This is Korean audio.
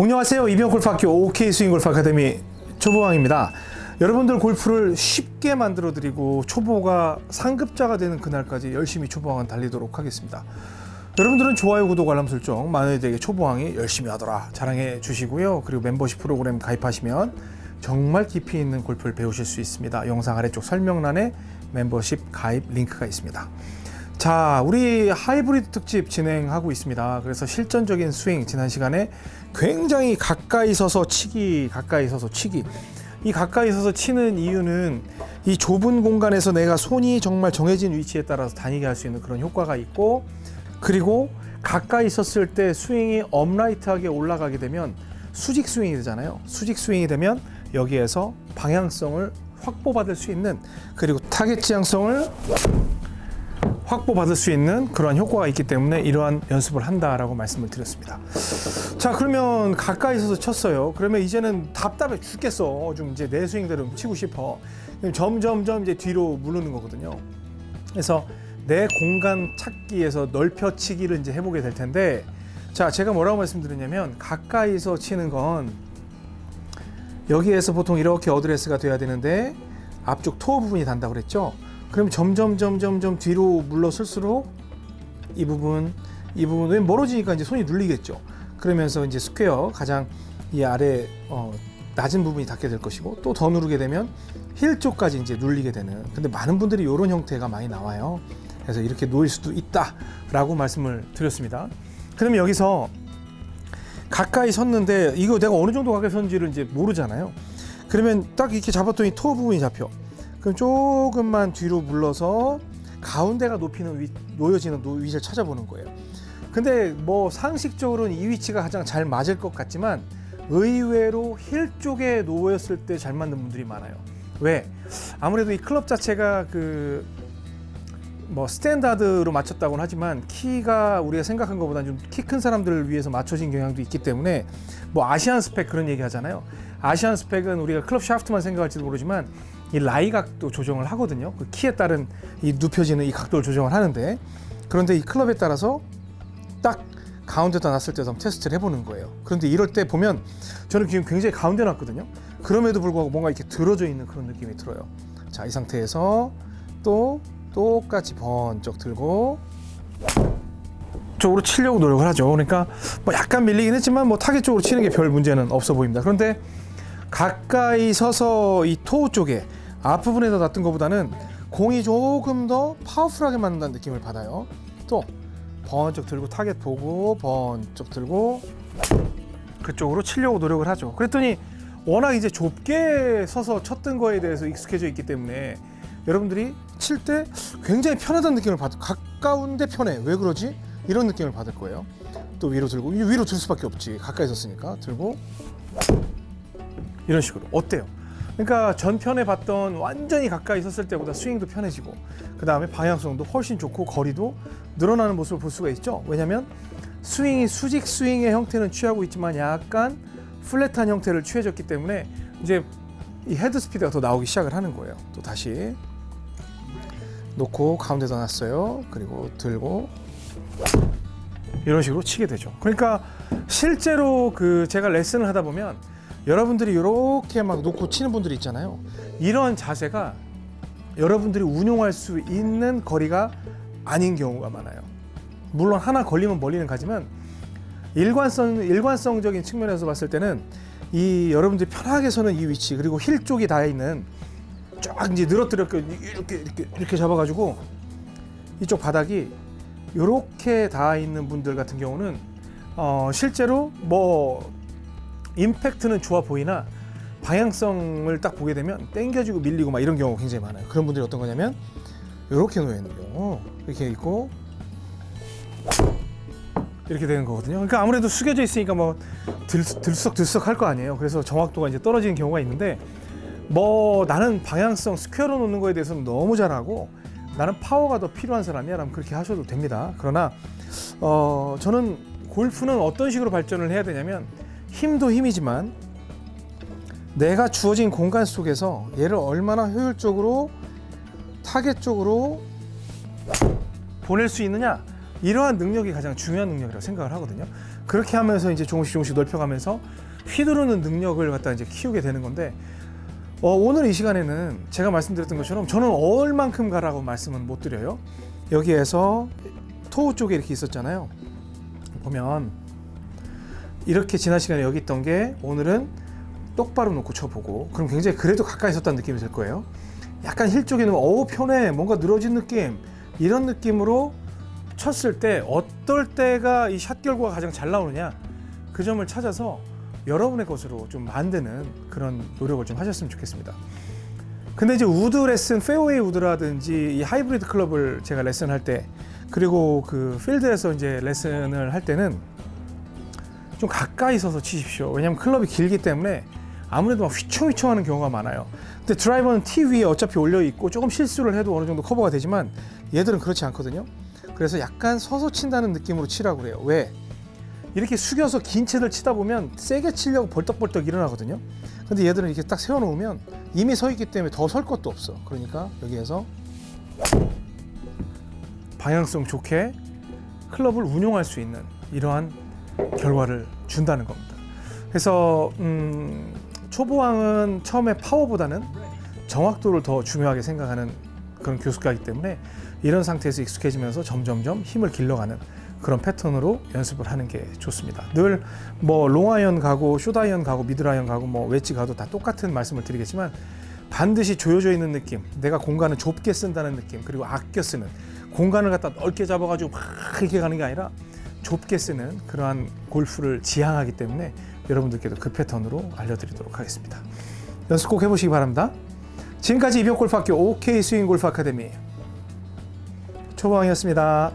안녕하세요. 이병 골프학교 OK 스윙 골프 아카데미 초보왕입니다. 여러분들 골프를 쉽게 만들어 드리고 초보가 상급자가 되는 그날까지 열심히 초보왕은 달리도록 하겠습니다. 여러분들은 좋아요, 구독, 알람 설정 많은 이들에게 초보왕이 열심히 하더라 자랑해 주시고요. 그리고 멤버십 프로그램 가입하시면 정말 깊이 있는 골프를 배우실 수 있습니다. 영상 아래쪽 설명란에 멤버십 가입 링크가 있습니다. 자, 우리 하이브리드 특집 진행하고 있습니다. 그래서 실전적인 스윙 지난 시간에 굉장히 가까이 서서 치기, 가까이 서서 치기. 이 가까이 서서 치는 이유는 이 좁은 공간에서 내가 손이 정말 정해진 위치에 따라서 다니게 할 수 있는 그런 효과가 있고 그리고 가까이 있었을 때 스윙이 upright하게 올라가게 되면 수직 스윙이 되잖아요. 수직 스윙이 되면 여기에서 방향성을 확보받을 수 있는 그리고 타겟 지향성을 확보받을 수 있는 그러한 효과가 있기 때문에 이러한 연습을 한다라고 말씀을 드렸습니다. 자 그러면 가까이 있어서 쳤어요. 그러면 이제는 답답해 죽겠어. 좀 이제 내 스윙대로 치고 싶어. 점점점 이제 뒤로 물르는 거거든요. 그래서 내 공간 찾기에서 넓혀치기를 이제 해보게 될 텐데 자 제가 뭐라고 말씀드렸냐면 가까이서 치는 건 여기에서 보통 이렇게 어드레스가 돼야 되는데 앞쪽 토어 부분이 단다고 그랬죠. 그럼 점점 점점 점 뒤로 물러설수록 이 부분 이 부분은 멀어지니까 이제 손이 눌리겠죠. 그러면서 이제 square 가장 이 아래 어, 낮은 부분이 닿게 될 것이고 또 더 누르게 되면 힐 쪽까지 이제 눌리게 되는. 근데 많은 분들이 이런 형태가 많이 나와요. 그래서 이렇게 놓일 수도 있다 라고 말씀을 드렸습니다. 그러면 여기서 가까이 섰는데 이거 내가 어느 정도 가까이 섰는지를 이제 모르잖아요. 그러면 딱 이렇게 잡았더니 toe 부분이 잡혀. 그럼 조금만 뒤로 물러서 가운데가 놓이는 위, 놓여지는 노- 위치를 찾아보는 거예요. 근데 뭐 상식적으로는 이 위치가 가장 잘 맞을 것 같지만 의외로 힐 쪽에 놓였을 때 잘 맞는 분들이 많아요. 왜? 아무래도 이 클럽 자체가 그 뭐 스탠다드로 맞췄다고는 하지만 키가 우리가 생각한 것보다 좀 키 큰 사람들을 위해서 맞춰진 경향도 있기 때문에 뭐 Asian spec 그런 얘기 하잖아요. 아시안 스펙은 우리가 클럽 샤프트만 생각할지도 모르지만 이 라이 각도 조정을 하거든요. 그 키에 따른 이 눕혀지는 이 각도를 조정을 하는데 그런데 이 클럽에 따라서 딱 가운데다 놨을 때도 한번 테스트를 해보는 거예요. 그런데 이럴 때 보면 저는 지금 굉장히 가운데 놨거든요. 그럼에도 불구하고 뭔가 이렇게 들어져 있는 그런 느낌이 들어요. 자, 이 상태에서 또 똑같이 번쩍 들고 쪽으로 치려고 노력을 하죠. 그러니까 뭐 약간 밀리긴 했지만 뭐 타겟 쪽으로 치는 게 별 문제는 없어 보입니다. 그런데 가까이 서서 이 toe 쪽에 앞부분에다 놨던 것보다는 공이 조금 더 powerful하게 맞는다는 느낌을 받아요. 또 번쩍 들고 타겟 보고 번쩍 들고 그쪽으로 치려고 노력을 하죠. 그랬더니 워낙 이제 좁게 서서 쳤던 거에 대해서 익숙해져 있기 때문에 여러분들이 칠 때 굉장히 편하다는 느낌을 받 가까운데 편해. 왜 그러지? 이런 느낌을 받을 거예요. 또 위로 들고 이 위로 들 수밖에 없지. 가까이 섰으니까 들고 이런 식으로 어때요? 그러니까 전편에 봤던 완전히 가까이 섰을 때보다 스윙도 편해지고 그 다음에 방향성도 훨씬 좋고 거리도 늘어나는 모습을 볼 수가 있죠. 왜냐하면 스윙이 수직 스윙의 형태는 취하고 있지만 약간 flat한 형태를 취해졌기 때문에 이제 이 헤드 스피드가 더 나오기 시작을 하는 거예요. 또 다시 놓고 가운데다 놨어요. 그리고 들고 이런 식으로 치게 되죠. 그러니까 실제로 그 제가 레슨을 하다 보면 여러분들이 이렇게 막 놓고 치는 분들이 있잖아요. 이런 자세가 여러분들이 운용할 수 있는 거리가 아닌 경우가 많아요. 물론 하나 걸리면 멀리는 가지만 일관성 일관성적인 측면에서 봤을 때는 이 여러분들이 편하게 서는 이 위치 그리고 힐 쪽이 닿아 있는 쫙 이제 늘어뜨려 이렇게 이렇게 이렇게 잡아가지고 이쪽 바닥이 이렇게 닿아 있는 분들 같은 경우는 어, 실제로 뭐 임팩트는 좋아 보이나 방향성을 딱 보게 되면 땡겨지고 밀리고 막 이런 경우가 굉장히 많아요. 그런 분들이 어떤 거냐면 이렇게 놓여 있는 경우 이렇게 있고 이렇게 되는 거거든요. 그러니까 아무래도 숙여져 있으니까 뭐 들, 들썩들썩 할 거 아니에요. 그래서 정확도가 이제 떨어지는 경우가 있는데 뭐 나는 방향성 square로 놓는 거에 대해서는 너무 잘하고 나는 파워가 더 필요한 사람이야 라면 그렇게 하셔도 됩니다. 그러나 어, 저는 골프는 어떤 식으로 발전을 해야 되냐면 힘도 힘이지만 내가 주어진 공간 속에서 얘를 얼마나 효율적으로 타겟 쪽으로 보낼 수 있느냐 이러한 능력이 가장 중요한 능력이라고 생각을 하거든요. 그렇게 하면서 이제 조금씩 조금씩 넓혀가면서 휘두르는 능력을 갖다 이제 키우게 되는 건데 어, 오늘 이 시간에는 제가 말씀드렸던 것처럼 저는 얼만큼 가라고 말씀은 못 드려요. 여기에서 토우 쪽에 이렇게 있었잖아요. 보면 이렇게 지난 시간에 여기 있던 게 오늘은 똑바로 놓고 쳐보고 그럼 굉장히 그래도 가까이 있었다는 느낌이 들 거예요. 약간 힐 쪽에는 어우 편해 뭔가 늘어진 느낌 이런 느낌으로 쳤을 때 어떨 때가 이 샷 결과가 가장 잘 나오느냐 그 점을 찾아서 여러분의 것으로 좀 만드는 그런 노력을 좀 하셨으면 좋겠습니다. 근데 이제 우드 레슨, 페어웨이 우드라든지 이 하이브리드 클럽을 제가 레슨할 때 그리고 그 필드에서 이제 레슨을 할 때는 좀 가까이 서서 치십시오. 왜냐하면 클럽이 길기 때문에 아무래도 막 휘청휘청 하는 경우가 많아요. 근데 드라이버는 티 위에 어차피 올려 있고 조금 실수를 해도 어느 정도 커버가 되지만 얘들은 그렇지 않거든요. 그래서 약간 서서 친다는 느낌으로 치라고 그래요. 왜? 이렇게 숙여서 긴 채를 치다 보면 세게 치려고 벌떡벌떡 일어나거든요. 근데 얘들은 이렇게 딱 세워놓으면 이미 서 있기 때문에 더 설 것도 없어. 그러니까 여기에서 방향성 좋게 클럽을 운용할 수 있는 이러한 결과를 준다는 겁니다. 그래서 음, 초보왕은 처음에 파워보다는 정확도를 더 중요하게 생각하는 그런 교수가이기 때문에 이런 상태에서 익숙해지면서 점점점 힘을 길러가는 그런 패턴으로 연습을 하는 게 좋습니다. 늘 뭐 롱아이언 가고 숏아이언 가고 미드아이언 가고 뭐 웨지 가도 다 똑같은 말씀을 드리겠지만 반드시 조여져 있는 느낌, 내가 공간을 좁게 쓴다는 느낌, 그리고 아껴 쓰는 공간을 갖다 넓게 잡아가지고 막 이렇게 가는 게 아니라 좁게 쓰는 그러한 골프를 지향하기 때문에 여러분들께도 그 패턴으로 알려드리도록 하겠습니다. 연습 꼭 해보시기 바랍니다. 지금까지 이병골프학교 OK 스윙 골프 아카데미 초보왕이었습니다.